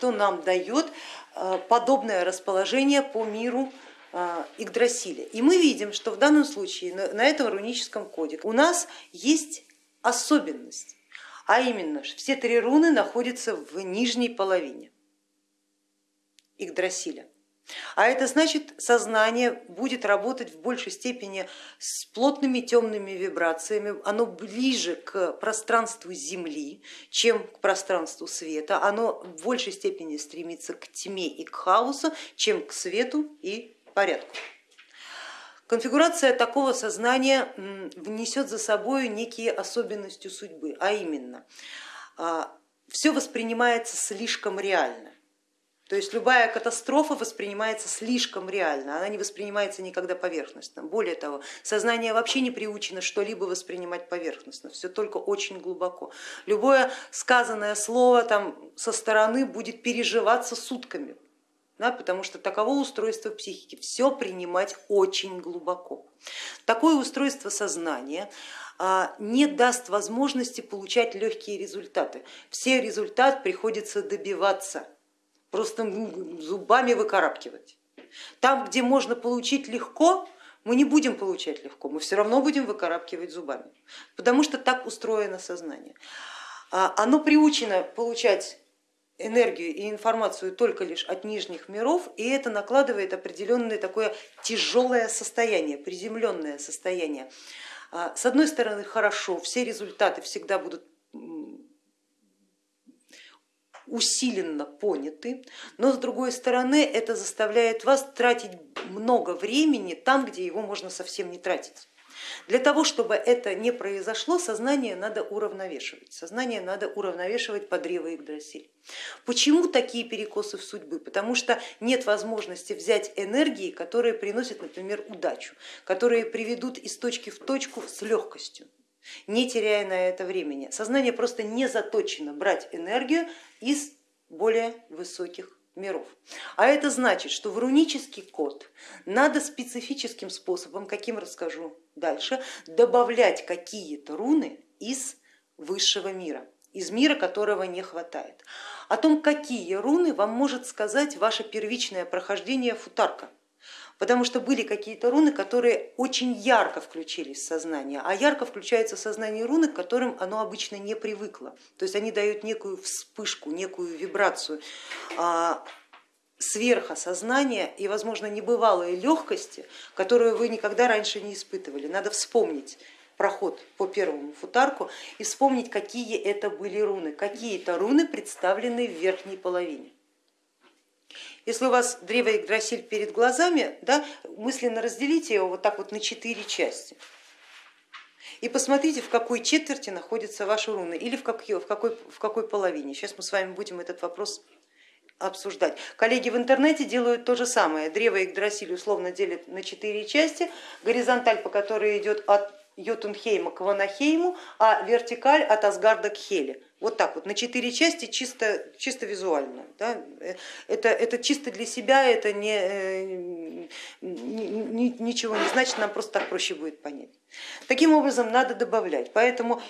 что нам дает подобное расположение по миру Игдрасиля. И мы видим, что в данном случае на этом руническом коде у нас есть особенность, а именно все три руны находятся в нижней половине Игдрасиля. А это значит, сознание будет работать в большей степени с плотными темными вибрациями, оно ближе к пространству Земли, чем к пространству света, оно в большей степени стремится к тьме и к хаосу, чем к свету и порядку. Конфигурация такого сознания внесет за собой некие особенности судьбы, а именно а, все воспринимается слишком реально. То есть любая катастрофа воспринимается слишком реально, она не воспринимается никогда поверхностно. Более того, сознание вообще не приучено что-либо воспринимать поверхностно, все только очень глубоко. Любое сказанное слово там, со стороны будет переживаться сутками, да, потому что таково устройство психики, все принимать очень глубоко. Такое устройство сознания а, не даст возможности получать легкие результаты. Все результат приходится добиваться просто зубами выкарабкивать. Там, где можно получить легко, мы не будем получать легко, мы все равно будем выкарабкивать зубами, потому что так устроено сознание. А, оно приучено получать энергию и информацию только лишь от нижних миров, и это накладывает определенное такое тяжелое состояние, приземленное состояние. А, с одной стороны, хорошо, все результаты всегда будут усиленно поняты, но с другой стороны это заставляет вас тратить много времени там, где его можно совсем не тратить. Для того, чтобы это не произошло, сознание надо уравновешивать. Сознание надо уравновешивать по древу Игдрасиль. Почему такие перекосы в судьбы? Потому что нет возможности взять энергии, которые приносят, например, удачу, которые приведут из точки в точку с легкостью не теряя на это времени. Сознание просто не заточено брать энергию из более высоких миров. А это значит, что в рунический код надо специфическим способом, каким расскажу дальше, добавлять какие-то руны из высшего мира, из мира, которого не хватает. О том, какие руны вам может сказать ваше первичное прохождение футарка потому что были какие-то руны, которые очень ярко включились в сознание, а ярко включаются в сознание руны, к которым оно обычно не привыкло. То есть они дают некую вспышку, некую вибрацию а, сверха сознания и, возможно, небывалой легкости, которую вы никогда раньше не испытывали. Надо вспомнить проход по первому футарку и вспомнить, какие это были руны. Какие-то руны представлены в верхней половине. Если у вас древо Игдрасиль перед глазами, да, мысленно разделите его вот так вот на четыре части и посмотрите, в какой четверти находятся ваши руны или в какой, в какой, в какой половине. Сейчас мы с вами будем этот вопрос обсуждать. Коллеги в интернете делают то же самое. Древо Игдрасиль условно делят на четыре части, горизонталь, по которой идет от Йотунхейма к Ванахейму, а вертикаль от Асгарда к Хеле. Вот так вот, на четыре части чисто, чисто визуально. Да? Это, это чисто для себя, это не, э, не, ничего не значит, нам просто так проще будет понять. Таким образом надо добавлять, поэтому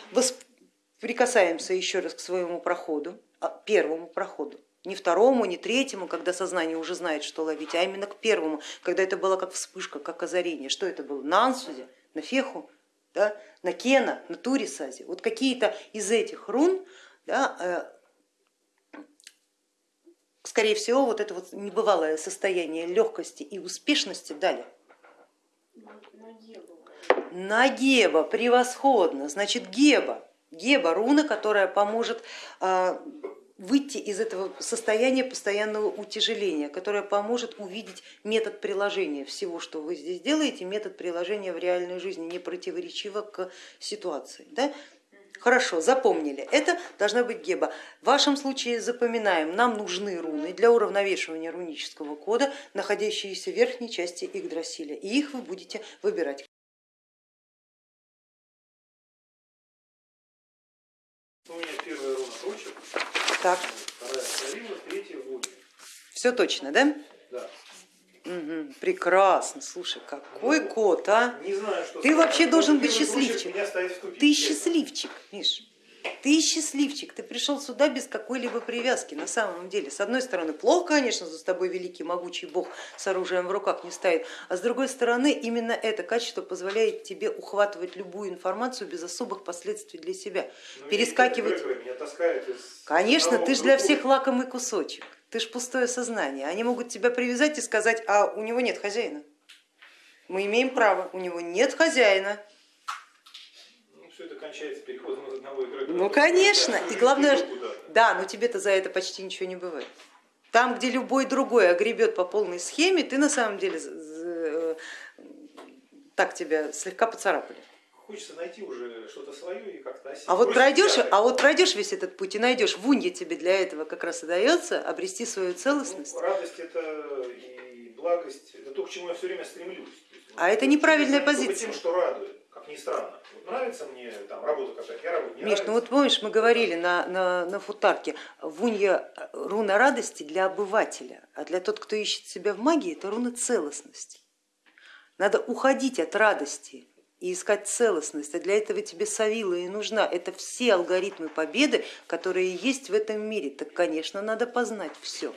прикасаемся еще раз к своему проходу, а, первому проходу не второму, не третьему, когда сознание уже знает, что ловить, а именно к первому, когда это было как вспышка, как озарение. Что это было? На Ансуде, на Феху, да, на Кена, на Турисазе. Вот какие-то из этих рун, да, э, скорее всего, вот это вот небывалое состояние легкости и успешности дали. На Геба, превосходно, значит Геба, Геба руна, которая поможет а, выйти из этого состояния постоянного утяжеления, которое поможет увидеть метод приложения всего, что вы здесь делаете, метод приложения в реальной жизни, не противоречиво к ситуации. Да? Хорошо, запомнили, это должна быть геба. В вашем случае запоминаем, нам нужны руны для уравновешивания рунического кода, находящиеся в верхней части Игдрасиля, и их вы будете выбирать. Так. Все точно, да? Да. Угу, прекрасно, слушай, какой ну, кот, а? Не знаю, что Ты вообще должен быть счастливчик. Ты счастливчик, Миш. Ты счастливчик, ты пришел сюда без какой-либо привязки на самом деле. С одной стороны, плохо, конечно, за тобой великий могучий бог с оружием в руках не стоит, а с другой стороны, именно это качество позволяет тебе ухватывать любую информацию без особых последствий для себя. Ну, Перескакивать. Конечно, ты же для всех лакомый кусочек, ты ж пустое сознание. Они могут тебя привязать и сказать, а у него нет хозяина. Мы имеем право, у него нет хозяина. Ну, кончается переходом из одного игрока. Ну конечно, и главное, да, но тебе-то за это почти ничего не бывает. Там, где любой другой огребет по полной схеме, ты на самом деле так тебя слегка поцарапали. Хочется найти уже что-то свое и как-то. А вот пройдешь, а вот пройдешь весь этот путь и найдешь, в Унье тебе для этого как раз и дается обрести свою целостность. Ну, радость это и благость, это то, к чему я все время стремлюсь. Есть, А это неправильная позиция. Тем, что радует, ни странно. Вот нравится мне там работа какая-то, я работаю. Миш, ну вот помнишь, мы говорили на, на, на футарке, в Унье руна радости для обывателя, а для тот, кто ищет себя в магии, это руна целостности. Надо уходить от радости и искать целостность, а для этого тебе Савила и нужна. Это все алгоритмы победы, которые есть в этом мире. Так, конечно, надо познать все.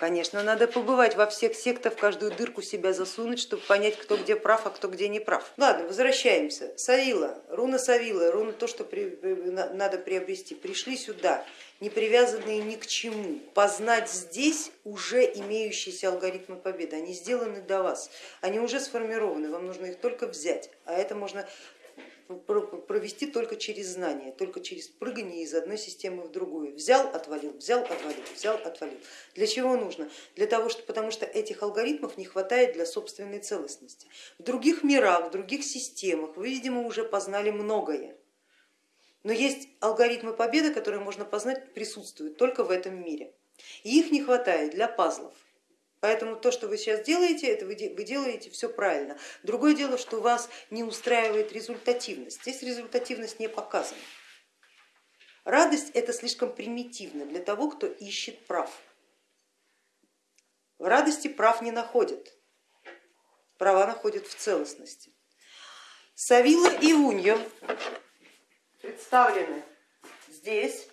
Конечно, надо побывать во всех сектах, в каждую дырку себя засунуть, чтобы понять, кто где прав, а кто где не прав. Ладно, возвращаемся. Савила, руна Савила, руна то, что при- на- надо приобрести. Пришли сюда, не привязанные ни к чему. Познать здесь уже имеющиеся алгоритмы победы. Они сделаны до вас, они уже сформированы, вам нужно их только взять. А это можно провести только через знание, только через прыгание из одной системы в другую. Взял, отвалил, взял, отвалил, взял, отвалил. Для чего нужно? Для того, что, потому что этих алгоритмов не хватает для собственной целостности. В других мирах, в других системах вы, видимо, уже познали многое. Но есть алгоритмы победы, которые можно познать, присутствуют только в этом мире. И их не хватает для пазлов. Поэтому то, что вы сейчас делаете, это вы вы делаете все правильно. Другое дело, что вас не устраивает результативность. Здесь результативность не показана. Радость это слишком примитивно для того, кто ищет прав. В радости прав не находят, права находят в целостности. Савила и Уньо представлены здесь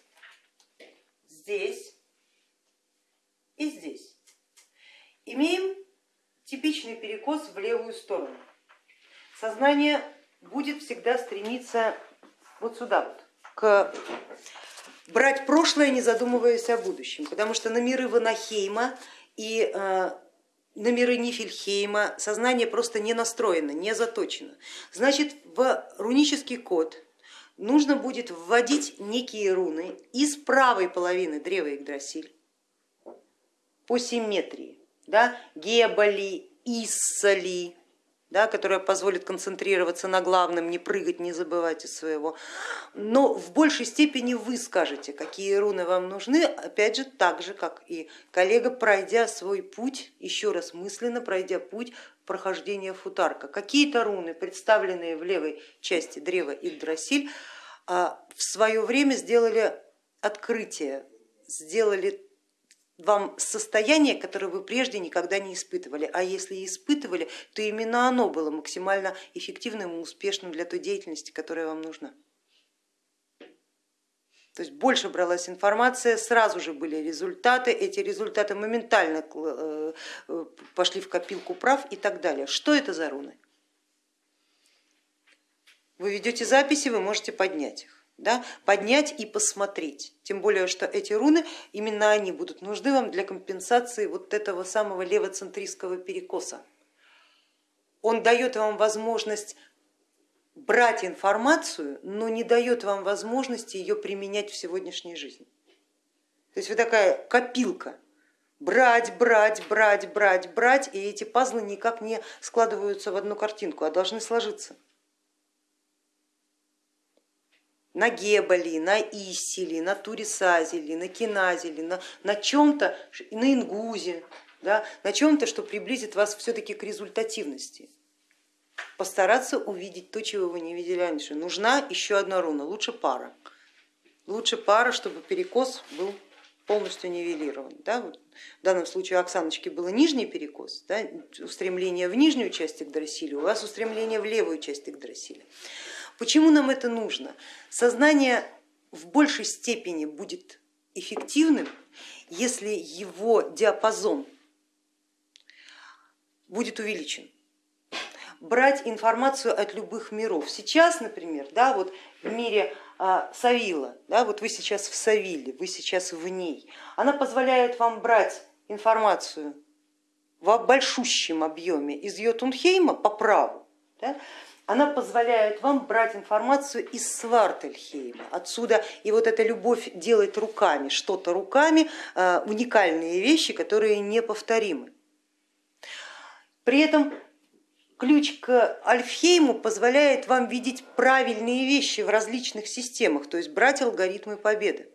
и здесь. Имеем типичный перекос в левую сторону. Сознание будет всегда стремиться вот сюда вот, к брать прошлое, не задумываясь о будущем, потому что на миры Ванахейма и э, на миры Нифельхейма сознание просто не настроено, не заточено. Значит, в рунический код нужно будет вводить некие руны из правой половины древа Игдрасиль по симметрии, да, гебали, иссали, да, которая позволит концентрироваться на главном, не прыгать, не забывать из своего. Но в большей степени вы скажете, какие руны вам нужны, опять же, так же, как и коллега, пройдя свой путь, еще раз мысленно пройдя путь прохождения футарка. Какие-то руны, представленные в левой части древа Игдрасиль, а, в свое время сделали открытие, сделали вам состояние, которое вы прежде никогда не испытывали, а если и испытывали, то именно оно было максимально эффективным и успешным для той деятельности, которая вам нужна. То есть больше бралась информация, сразу же были результаты, эти результаты моментально э, э, пошли в копилку прав и так далее. Что это за руны? Вы ведете записи, вы можете поднять их. Да, поднять и посмотреть. Тем более, что эти руны, именно они будут нужны вам для компенсации вот этого самого левоцентристского перекоса. Он дает вам возможность брать информацию, но не дает вам возможности ее применять в сегодняшней жизни. То есть вы такая копилка, брать, брать, брать, брать, брать, и эти пазлы никак не складываются в одну картинку, а должны сложиться. На Гебали, на Исили, на Турисазеле, на Киназеле, на, на чем-то, на Ингузе, да, на чем-то, что приблизит вас все-таки к результативности. Постараться увидеть то, чего вы не видели раньше. Нужна еще одна руна, лучше пара. Лучше пара, чтобы перекос был полностью нивелирован. Да? В данном случае у Оксаночки был нижний перекос, да? устремление в нижнюю часть Игдрасиля, у вас устремление в левую часть Игдрасиля. Почему нам это нужно? Сознание в большей степени будет эффективным, если его диапазон будет увеличен. Брать информацию от любых миров. Сейчас, например, да, вот в мире а, Савила, да, вот вы сейчас в Савиле, вы сейчас в ней, она позволяет вам брать информацию в большущем объеме из Йотунхейма по праву, да, она позволяет вам брать информацию из Свартельхейма. Отсюда и вот эта любовь делать руками, что-то руками, а, уникальные вещи, которые неповторимы. При этом ключ к Альфхейму позволяет вам видеть правильные вещи в различных системах, то есть брать алгоритмы победы.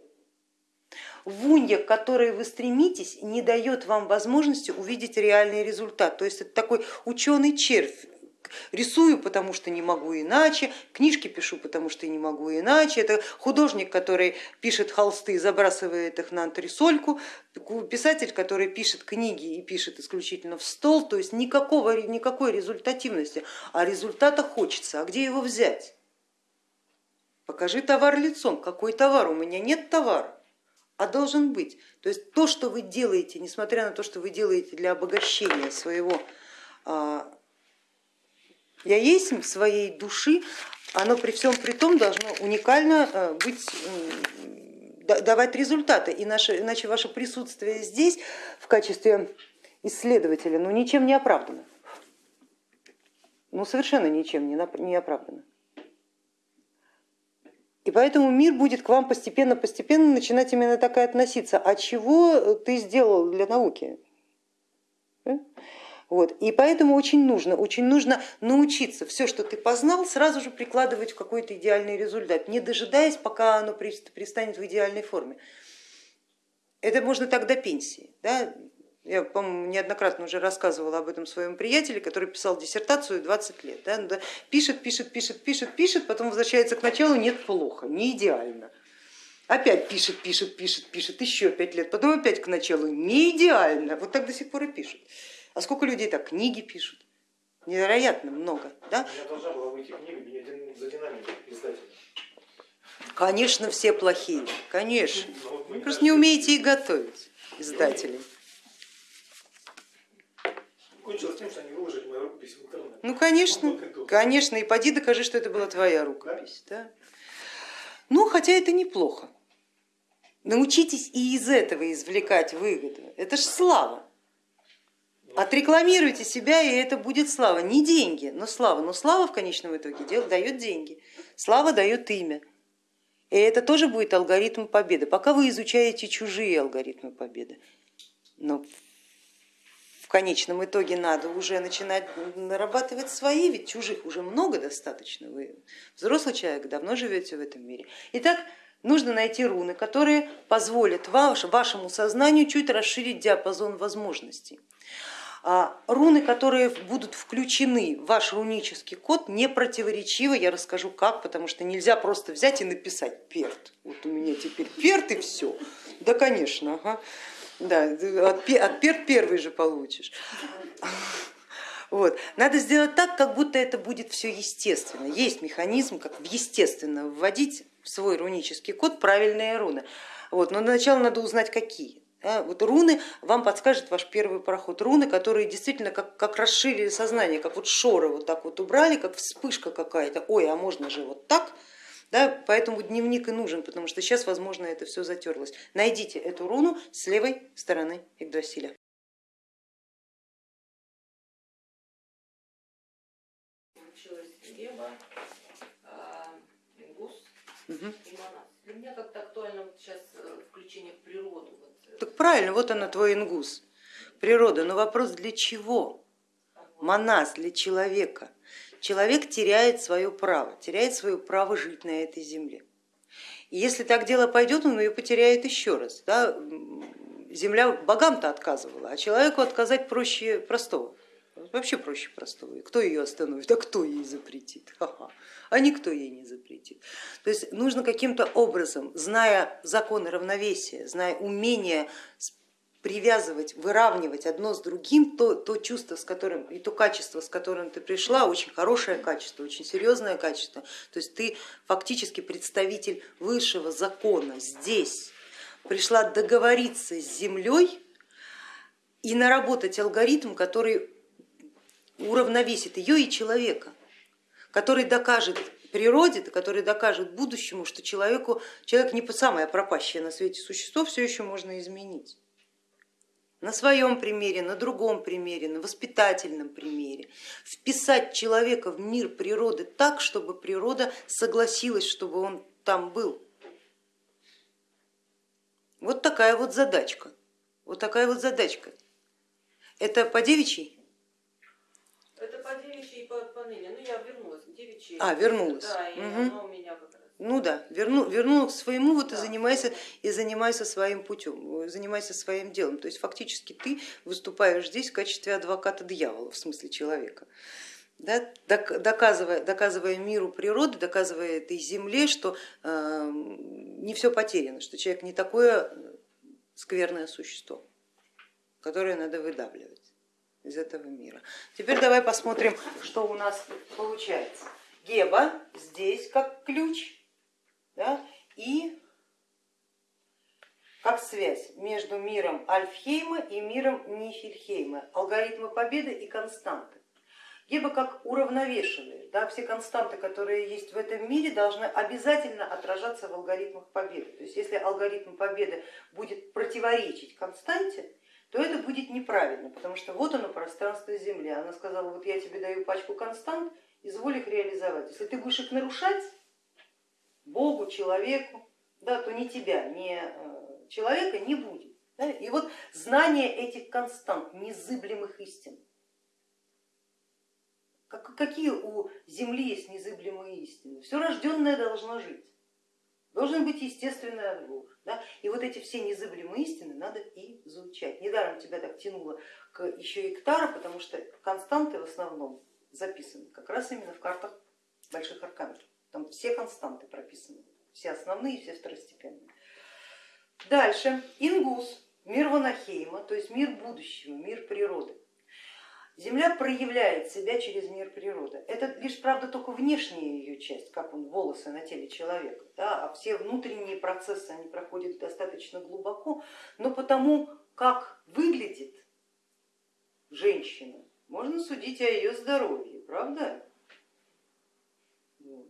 Вунья, к которой вы стремитесь, не дает вам возможности увидеть реальный результат. То есть это такой ученый червь, рисую, потому что не могу иначе, книжки пишу, потому что не могу иначе. Это художник, который пишет холсты забрасывает их на антресольку, писатель, который пишет книги и пишет исключительно в стол, то есть никакого, никакой результативности, а результата хочется. А где его взять? Покажи товар лицом. Какой товар? У меня нет товара а должен быть. То есть то, что вы делаете, несмотря на то, что вы делаете для обогащения своего а, я есть своей души, оно при всем при том должно уникально э, быть, давать результаты, иначе, иначе ваше присутствие здесь в качестве исследователя ну, ничем не оправдано. Ну совершенно ничем не оправдано. И поэтому мир будет к вам постепенно-постепенно начинать именно так и относиться. А чего ты сделал для науки? Вот. И поэтому очень нужно, очень нужно научиться все, что ты познал, сразу же прикладывать в какой-то идеальный результат, не дожидаясь, пока оно пристанет в идеальной форме. Это можно так до пенсии. Да? Я, по-моему, неоднократно уже рассказывала об этом своем приятеле, который писал диссертацию 20 лет. Да? Пишет, пишет, пишет, пишет, пишет, потом возвращается к началу, нет, плохо, не идеально. Опять пишет, пишет, пишет, пишет, еще пять лет, потом опять к началу, не идеально. Вот так до сих пор и пишет. А сколько людей так книги пишут? Невероятно много. Да? У меня должна была выйти книга, меня за динамику издателя. Конечно, все плохие, конечно. Ну, Вы просто не умеете их готовить, издатели. Кончилось тем, что они выложили мою рукопись в интернет. Ну, конечно, конечно. И поди докажи, что это была твоя рукопись. Да? Ну, хотя это неплохо. Научитесь и из этого извлекать выгоду. Это ж слава. Отрекламируйте себя, и это будет слава. Не деньги, но слава. Но слава в конечном итоге дает деньги. Слава дает имя. И это тоже будет алгоритм победы. Пока вы изучаете чужие алгоритмы победы. Но в конечном итоге надо уже начинать нарабатывать свои, ведь чужих уже много достаточно. Вы взрослый человек, давно живете в этом мире. Итак, нужно найти руны, которые позволят вашему сознанию чуть расширить диапазон возможностей. А руны, которые будут включены в ваш рунический код, не противоречивы, я расскажу как, потому что нельзя просто взять и написать перт. Вот у меня теперь перт и все. Да, конечно, ага. да, от, от перт первый же получишь. Вот. Надо сделать так, как будто это будет все естественно. Есть механизм, как естественно вводить в свой рунический код правильные руны. Вот. Но для начала надо узнать, какие. Да, вот руны вам подскажет ваш первый проход. Руны, которые действительно как, как расширили сознание, как вот шоры вот так вот убрали, как вспышка какая-то. Ой, а можно же вот так. Да, поэтому дневник и нужен, потому что сейчас, возможно, это все затерлось. Найдите эту руну с левой стороны Игдрасиля. Угу. Для меня как-то актуально вот сейчас э, включение в природу. Так правильно, вот она твой ингус, природа. Но вопрос для чего? Монас для человека. Человек теряет свое право, теряет свое право жить на этой земле. И если так дело пойдет, он ее потеряет еще раз. Да? Земля богам-то отказывала, а человеку отказать проще простого. Вообще проще простого. И кто ее остановит, а кто ей запретит? Ха-ха. А никто ей не запретит. То есть нужно каким-то образом, зная законы равновесия, зная умение привязывать, выравнивать одно с другим, то, то чувство, с которым, и то качество, с которым ты пришла, очень хорошее качество, очень серьезное качество. То есть ты фактически представитель высшего закона здесь, пришла договориться с землей и наработать алгоритм, который уравновесит ее и человека, который докажет природе, который докажет будущему, что человеку, человек не самое пропащее на свете существо, все еще можно изменить на своем примере, на другом примере, на воспитательном примере, вписать человека в мир природы так, чтобы природа согласилась, чтобы он там был. Вот такая вот задачка. Вот такая вот задачка. Это по девичьей? Это по девичьей и по, по ныне. Ну я А, вернулась. Да, и угу. оно у меня как раз. Ну да, верну, верну к своему вот Да. и занимайся, и занимайся своим путем, занимайся своим делом. То есть фактически ты выступаешь здесь в качестве адвоката дьявола, в смысле человека. Да, док- доказывая, доказывая миру природы, доказывая этой земле, что э, не все потеряно, что человек не такое скверное существо, которое надо выдавливать из этого мира. Теперь давай посмотрим, что у нас получается. Геба здесь как ключ да, и как связь между миром Альфхейма и миром Нифельхейма, алгоритмы победы и константы. Геба как уравновешивает, да, все константы, которые есть в этом мире, должны обязательно отражаться в алгоритмах победы. То есть если алгоритм победы будет противоречить константе, то это будет неправильно, потому что вот оно пространство Земли. Она сказала, вот я тебе даю пачку констант, изволь их реализовать. Если ты будешь их нарушать, Богу, человеку, да, то ни тебя, ни э, человека не будет. Да? И вот знание этих констант, незыблемых истин. Как- Какие у Земли есть незыблемые истины? Все рожденное должно жить. Должен быть естественный отбор. Да? И вот эти все незыблемые истины надо изучать. Недаром тебя так тянуло к, еще и к Таро, потому что константы в основном записаны как раз именно в картах больших арканов. Там все константы прописаны, все основные, все второстепенные. Дальше, Ингус, мир Ванахейма, то есть мир будущего, мир природы. Земля проявляет себя через мир природы. Это лишь, правда, только внешняя ее часть, как он, волосы на теле человека, да, а все внутренние процессы они проходят достаточно глубоко, но потому, как выглядит женщина, можно судить о ее здоровье, правда? Вот.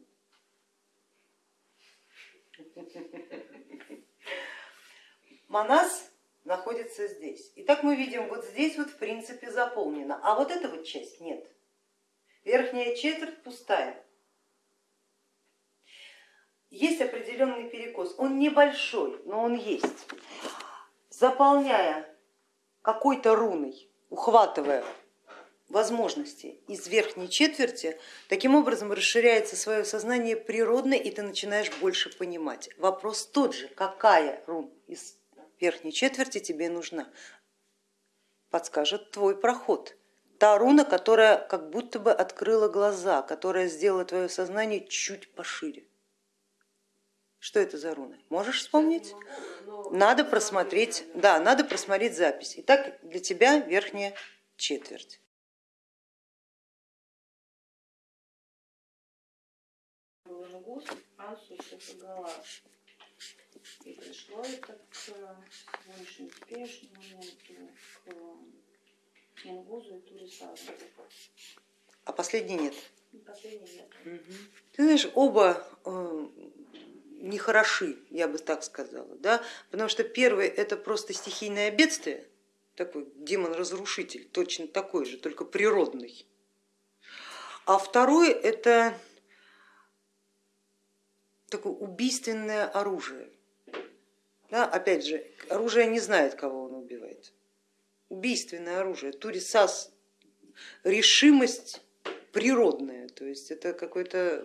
Манас находится здесь. Итак, мы видим, вот здесь вот в принципе заполнено, а вот эта вот часть нет. Верхняя четверть пустая. Есть определенный перекос, он небольшой, но он есть. Заполняя какой-то руной, ухватывая возможности из верхней четверти, таким образом расширяется свое сознание природно, и ты начинаешь больше понимать. Вопрос тот же, какая рун из верхней четверти тебе нужна, подскажет твой проход. Та руна, которая как будто бы открыла глаза, которая сделала твое сознание чуть пошире. Что это за руна? Можешь вспомнить? Надо на просмотреть, да, надо просмотреть запись. Итак, для тебя верхняя четверть. Ансус это галаш. И пришло это к сегодняшнему теперешнему моменту, к ингузу и турисазу. А последний нет. И Последний нет. Ты знаешь, оба э, нехороши, я бы так сказала, да? потому что первый это просто стихийное бедствие, такой демон-разрушитель, точно такой же, только природный. А второй это такое убийственное оружие. Да, опять же, оружие не знает, кого он убивает. Убийственное оружие, турисас, решимость природная, то есть это какой-то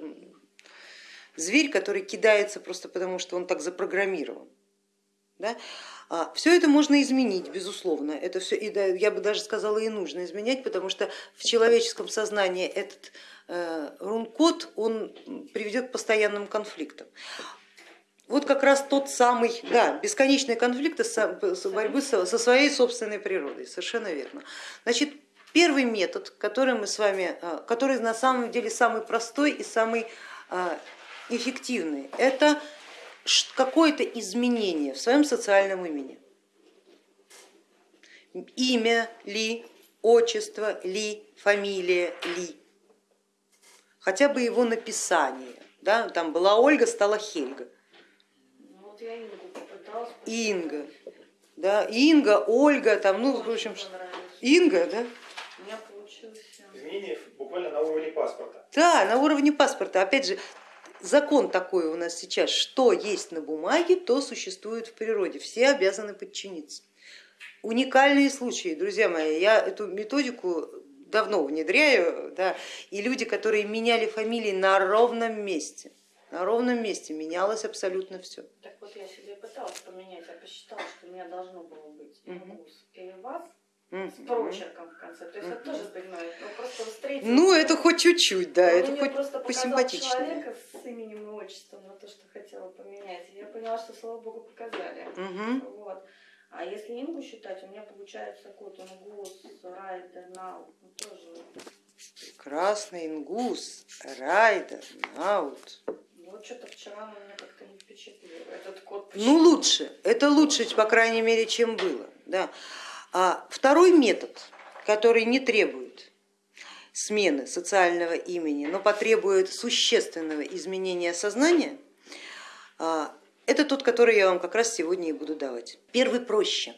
зверь, который кидается просто потому, что он так запрограммирован. Да? Все это можно изменить, безусловно, это все, и я бы даже сказала, и нужно изменять, потому что в человеческом сознании этот э, рун-код он приведет к постоянным конфликтам. Вот как раз тот самый, да, бесконечные конфликты с борьбы со, своей собственной природой, совершенно верно. Значит, первый метод, который мы с вами, а, который на самом деле самый простой и самый а, эффективный, это какое-то изменение в своем социальном имени. Имя ли, отчество ли, фамилия ли, хотя бы его написание. Да? Там была Ольга, стала Хельга. Ну, вот Ингу. Инга. Да, Инга, Ольга, там, ну, в общем, Инга, да? У меня получилось. Изменения буквально на уровне паспорта. Да, на уровне паспорта. Опять же, закон такой у нас сейчас, что есть на бумаге, то существует в природе. Все обязаны подчиниться. Уникальные случаи, друзья мои, я эту методику давно внедряю, да, и люди, которые меняли фамилии на ровном месте, на ровном месте менялось абсолютно все. Так вот я себе пыталась поменять, я посчитала, что у меня должно было быть Ингус и с прочерком в конце. То есть это тоже понимаю, но просто встретить. Ну это хоть чуть-чуть, да, Но это мне хоть просто посимпатичнее. человека с именем и отчеством на то, что хотела поменять. И я поняла, что слава богу показали. Угу. Вот. А если Ингу считать, у меня получается код Ингус, Райдер, Нау, ну, тоже. Красный ингус, райдер, наут. Ну, Вот что-то вчера он меня как-то не впечатлил. Этот код Ну лучше, это лучше, по крайней мере, чем было. Да. А второй метод, который не требует смены социального имени, но потребует существенного изменения сознания, а, это тот, который я вам как раз сегодня и буду давать. Первый проще.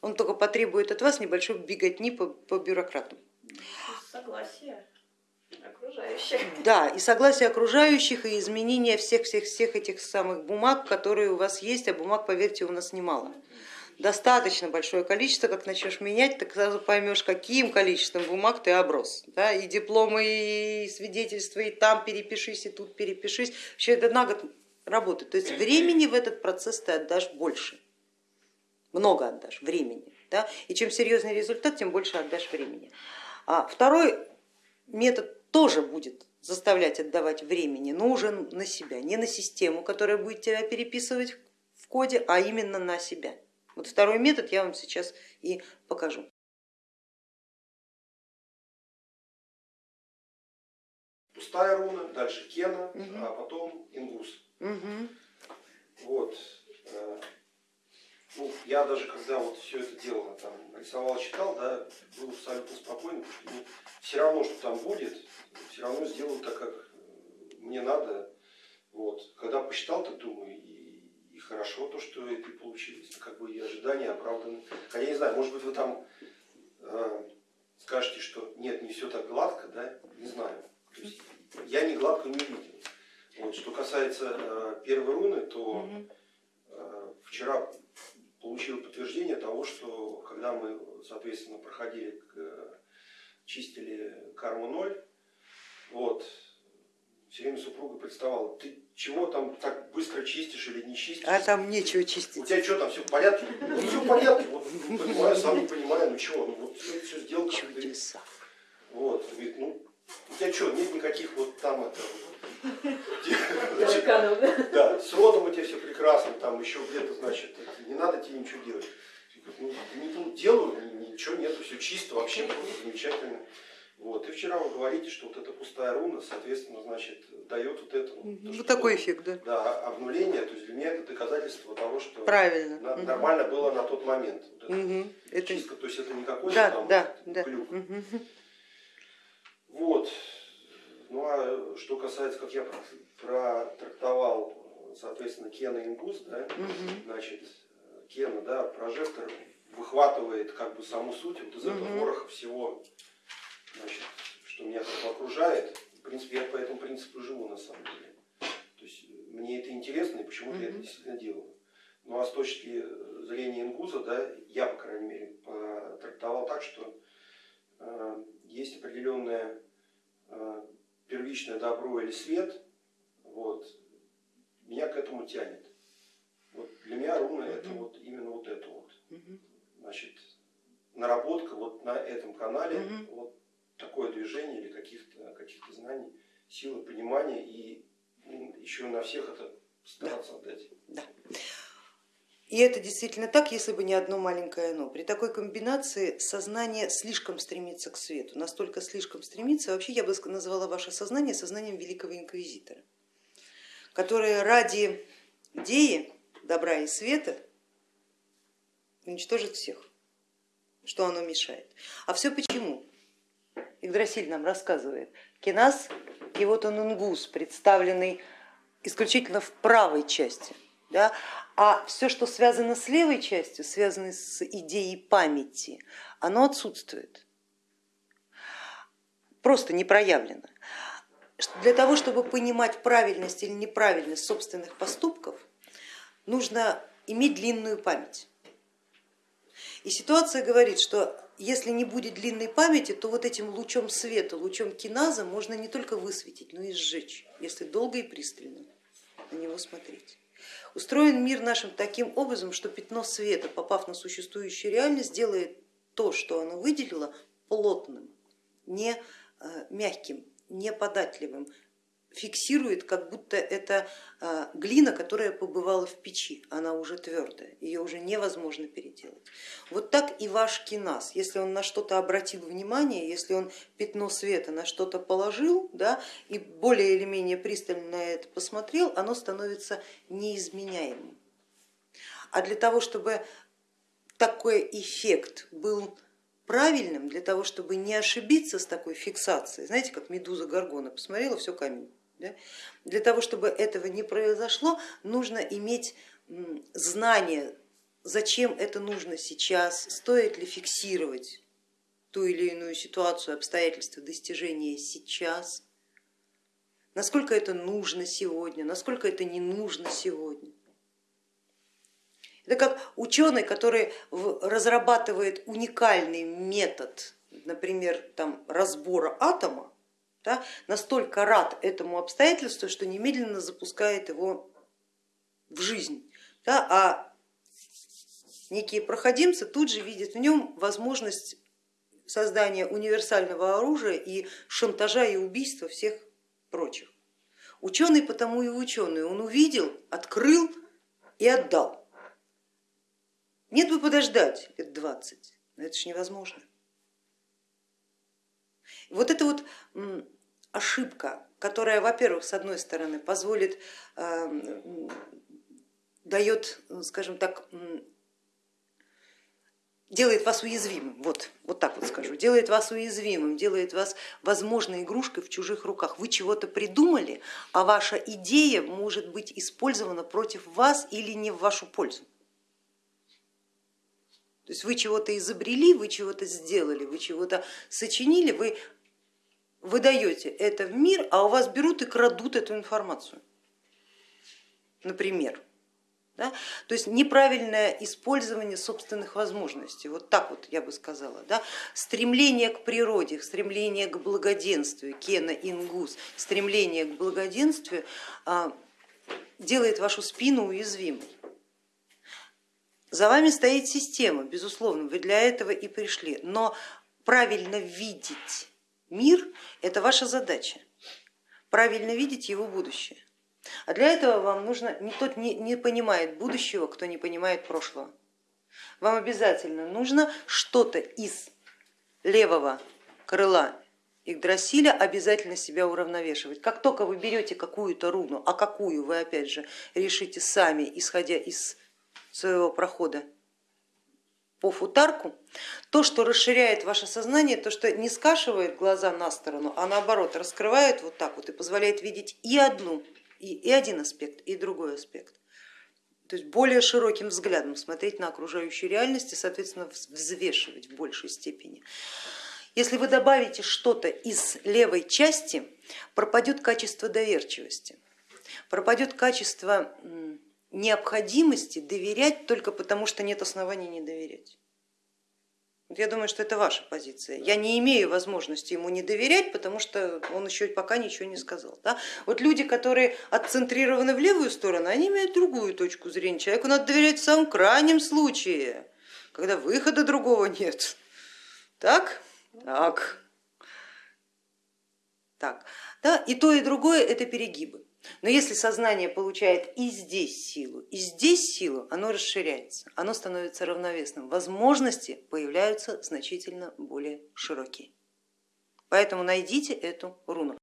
Он только потребует от вас небольшой беготни по, по бюрократам. Согласие окружающих. Да, и согласие окружающих, и изменение всех-всех-всех этих самых бумаг, которые у вас есть, а бумаг, поверьте, у нас немало. Достаточно большое количество, как начнешь менять, так сразу поймешь, каким количеством бумаг ты оброс. Да, и дипломы, и свидетельства, и там перепишись, и тут перепишись. Вообще это на год работает. То есть времени в этот процесс ты отдашь больше. Много отдашь времени. Да? И чем серьезный результат, тем больше отдашь времени. А второй метод тоже будет заставлять отдавать времени, но уже на себя, не на систему, которая будет тебя переписывать в коде, а именно на себя. Вот второй метод я вам сейчас и покажу. Пустая руна, дальше Кена, Мгм. а потом Ингус. Угу. Вот. э, Ну, я даже когда вот все это дело там рисовал, читал, да, был абсолютно потому что ну, все равно, что там будет, все равно сделаю так, как мне надо. Вот. Когда посчитал, так думаю, и хорошо то, что это получилось. Как бы и ожидания оправданы. Хотя я не знаю, может быть вы там э, скажете, что нет, не все так гладко, да, не знаю. То есть я не гладко не видел. Вот. Что касается э, первой руны, то э, вчера получил подтверждение того, что когда мы, соответственно, проходили, к- чистили карму ноль, вот, все время супруга представала, ты чего там так быстро чистишь или не чистишь? А там нечего У чистить. тебя что там, все в порядке? Ну, все в порядке, вот, понимаю, сам не понимаю, ну чего, ну вот все, все сделал. Чудеса. Вот, говорит, ну, у тебя что, нет никаких вот там это, да? с родом у тебя все прекрасно, там еще где-то, значит, не надо тебе ничего делать. Ну, не ну, делаю, ни- ничего нету, все чисто, вообще просто замечательно. Вот. И вчера вы говорите, что вот эта пустая руна, соответственно, значит, дает вот это. вот, то, Вот такой было, эффект, да. Да, обнуление, то есть для меня это доказательство того, что Правильно. на- Мгм. нормально было на тот момент. Вот это Мгм. Это... чистка, то есть это не какой-то Да, там да, да. клюк. Мгм. Вот. Ну а что касается, как я протрактовал, соответственно, Кена Ингус, да, Мгм. значит, Кена, да, прожектор выхватывает как бы саму суть вот из этого Мгм. вороха всего, значит, что меня бы окружает. В принципе, я по этому принципу живу на самом деле. То есть мне это интересно, и почему-то я это действительно делаю. Ну а с точки зрения Ингуза, да, я, по крайней мере, трактовал так, что э, есть определенное э, первичное добро или свет, вот, меня к этому тянет. Вот для меня руна это Мгм. вот именно вот это вот. Мгм. Значит, наработка вот на этом канале, Мгм. вот такое движение или каких-то каких знаний, силы, понимания и еще на всех это стараться отдать. И это действительно так, если бы не одно маленькое но. При такой комбинации сознание слишком стремится к свету, настолько слишком стремится, вообще я бы назвала ваше сознание сознанием великого инквизитора, которое ради идеи добра и света уничтожит всех, что оно мешает. А все почему? Игдрасиль нам рассказывает, кинас и вот он унгус, представленный исключительно в правой части, да? а все, что связано с левой частью, связано с идеей памяти, оно отсутствует, просто не проявлено. Для того, чтобы понимать правильность или неправильность собственных поступков, нужно иметь длинную память. И ситуация говорит, что если не будет длинной памяти, то вот этим лучом света, лучом киназа можно не только высветить, но и сжечь, если долго и пристально на него смотреть. Устроен мир нашим таким образом, что пятно света, попав на существующую реальность, делает то, что оно выделило, плотным, не э, мягким, не податливым, фиксирует, как будто это а, глина, которая побывала в печи, она уже твердая, ее уже невозможно переделать. Вот так и ваш киназ, если он на что-то обратил внимание, если он пятно света на что-то положил да, и более или менее пристально на это посмотрел, оно становится неизменяемым. А для того, чтобы такой эффект был правильным, для того, чтобы не ошибиться с такой фиксацией, знаете, как медуза Гаргона, посмотрела, все камень, да? Для того, чтобы этого не произошло, нужно иметь знание, зачем это нужно сейчас, стоит ли фиксировать ту или иную ситуацию, обстоятельства достижения сейчас, насколько это нужно сегодня, насколько это не нужно сегодня. Это как ученый, который разрабатывает уникальный метод, например, там, разбора атома, да, настолько рад этому обстоятельству, что немедленно запускает его в жизнь. Да, а некие проходимцы тут же видят в нем возможность создания универсального оружия и шантажа и убийства всех прочих. Ученый потому и ученый, он увидел, открыл и отдал. Нет бы подождать лет 20, но это же невозможно. Вот это вот ошибка, которая, во-первых, с одной стороны позволит, эм, дает, скажем так, делает вас уязвимым, вот, вот так вот скажу, делает вас уязвимым, делает вас возможной игрушкой в чужих руках. Вы чего-то придумали, а ваша идея может быть использована против вас или не в вашу пользу. То есть вы чего-то изобрели, вы чего-то сделали, вы чего-то сочинили, вы выдаете это в мир, а у вас берут и крадут эту информацию, например. Да? То есть неправильное использование собственных возможностей, вот так вот я бы сказала. Да? Стремление к природе, стремление к благоденствию, кена ингус, стремление к благоденствию а, делает вашу спину уязвимой. За вами стоит система, безусловно, вы для этого и пришли, но правильно видеть Мир это ваша задача, правильно видеть его будущее. А для этого вам нужно, не тот не, не понимает будущего, кто не понимает прошлого. Вам обязательно нужно что-то из левого крыла Игдрасиля обязательно себя уравновешивать. Как только вы берете какую-то руну, а какую вы опять же решите сами, исходя из своего прохода по футарку, то, что расширяет ваше сознание, то, что не скашивает глаза на сторону, а наоборот раскрывает вот так вот и позволяет видеть и одну, и, и один аспект, и другой аспект. То есть более широким взглядом смотреть на окружающую реальность и, соответственно, взвешивать в большей степени. Если вы добавите что-то из левой части, пропадет качество доверчивости, пропадет качество необходимости доверять только потому, что нет оснований не доверять. Я думаю, что это ваша позиция. Я не имею возможности ему не доверять, потому что он еще пока ничего не сказал. Да? Вот люди, которые отцентрированы в левую сторону, они имеют другую точку зрения. Человеку надо доверять в самом крайнем случае, когда выхода другого нет. Так? Так. Так. Да? И то, и другое это перегибы. Но если сознание получает и здесь силу, и здесь силу, оно расширяется, оно становится равновесным, возможности появляются значительно более широкие. Поэтому найдите эту руну.